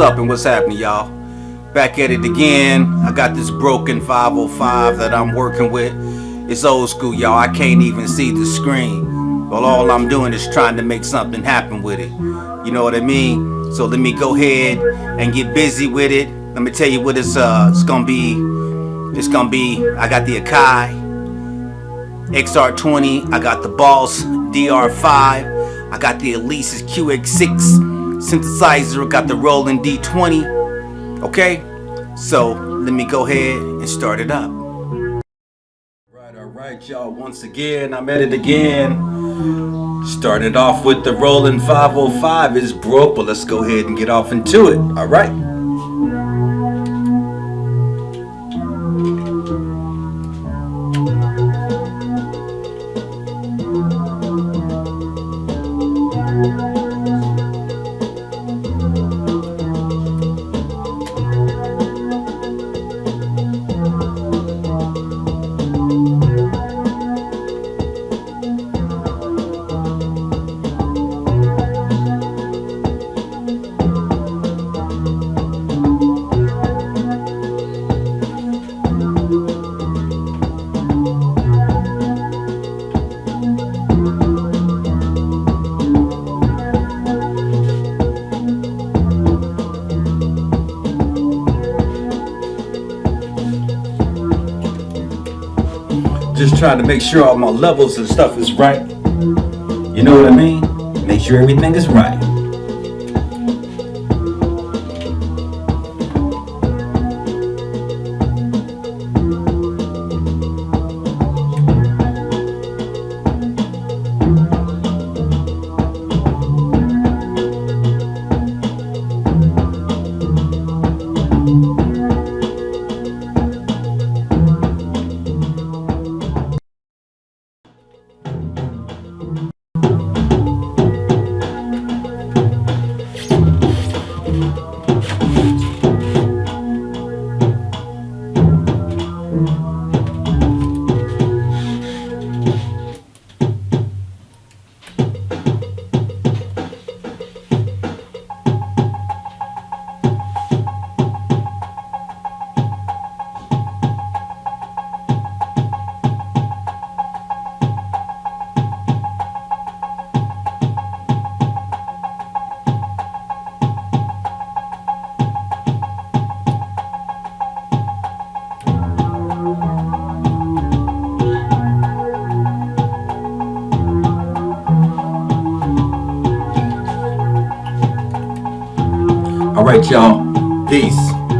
up and what's happening, y'all? Back at it again. I got this broken 505 that I'm working with. It's old school, y'all. I can't even see the screen. Well, all I'm doing is trying to make something happen with it. You know what I mean? So let me go ahead and get busy with it. Let me tell you what it's uh it's gonna be. It's gonna be. I got the Akai XR20. I got the Boss DR5. I got the Alesis QS6 synthesizer, got the Roland D20. Okay, so let me go ahead and start it up. Right, all right, y'all. Once again, I'm at it again. Started off with the Roland 505. It's broke, but let's go ahead and get off into it. All right. Just trying to make sure all my levels and stuff is right. You know what I mean? Make sure everything is right. All right, y'all. Peace.